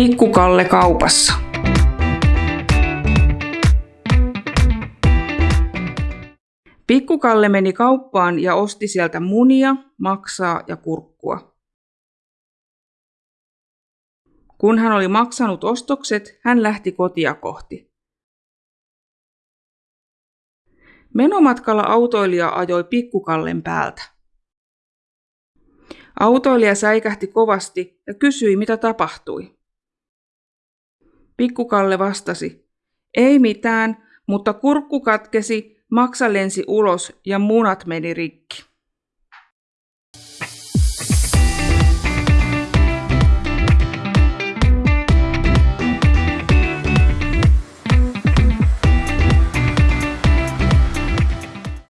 Pikkukalle kaupassa. Pikkukalle meni kauppaan ja osti sieltä munia, maksaa ja kurkkua. Kun hän oli maksanut ostokset, hän lähti kotia kohti. Menomatkalla autoilija ajoi pikkukallen päältä. Autoilija säikähti kovasti ja kysyi, mitä tapahtui. Pikkukalle vastasi, ei mitään, mutta kurkku katkesi, maksa lensi ulos ja munat meni rikki.